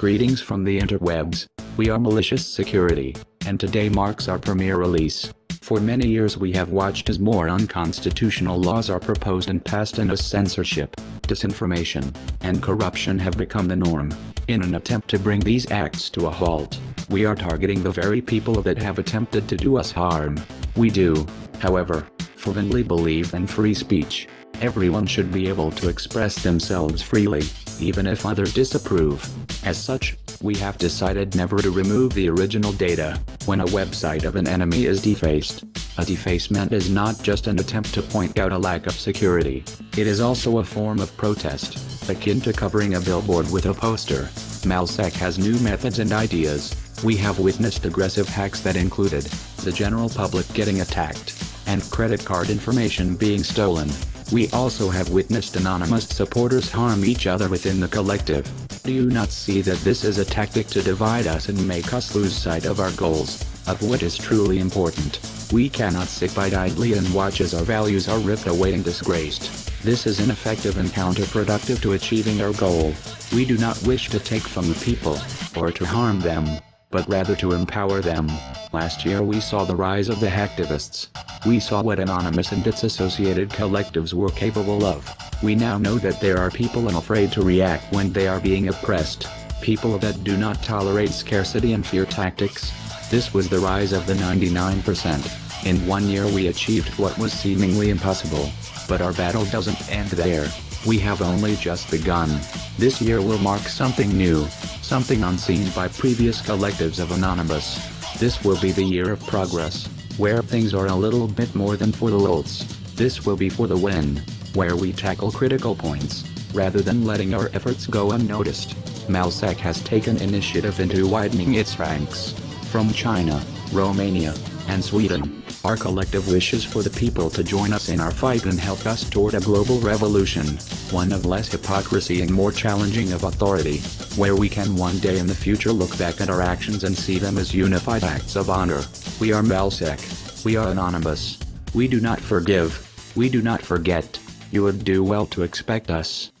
Greetings from the interwebs. We are Malicious Security, and today marks our premiere release. For many years we have watched as more unconstitutional laws are proposed and passed and as censorship, disinformation, and corruption have become the norm. In an attempt to bring these acts to a halt, we are targeting the very people that have attempted to do us harm. We do, however, fervently believe in free speech. Everyone should be able to express themselves freely, even if others disapprove. As such, we have decided never to remove the original data, when a website of an enemy is defaced. A defacement is not just an attempt to point out a lack of security, it is also a form of protest, akin to covering a billboard with a poster. Malsec has new methods and ideas. We have witnessed aggressive hacks that included, the general public getting attacked, and credit card information being stolen. We also have witnessed anonymous supporters harm each other within the collective. Do you not see that this is a tactic to divide us and make us lose sight of our goals, of what is truly important? We cannot sit by idly and watch as our values are ripped away and disgraced. This is ineffective and counterproductive to achieving our goal. We do not wish to take from the people, or to harm them, but rather to empower them. Last year we saw the rise of the hacktivists. We saw what Anonymous and its associated collectives were capable of. We now know that there are people unafraid to react when they are being oppressed. People that do not tolerate scarcity and fear tactics. This was the rise of the 99%. In one year we achieved what was seemingly impossible. But our battle doesn't end there. We have only just begun. This year will mark something new, something unseen by previous collectives of Anonymous. This will be the year of progress, where things are a little bit more than for the lulz. This will be for the win where we tackle critical points, rather than letting our efforts go unnoticed. Malsec has taken initiative into widening its ranks. From China, Romania, and Sweden, our collective wishes for the people to join us in our fight and help us toward a global revolution, one of less hypocrisy and more challenging of authority, where we can one day in the future look back at our actions and see them as unified acts of honor. We are Malsec. We are anonymous. We do not forgive. We do not forget. You would do well to expect us.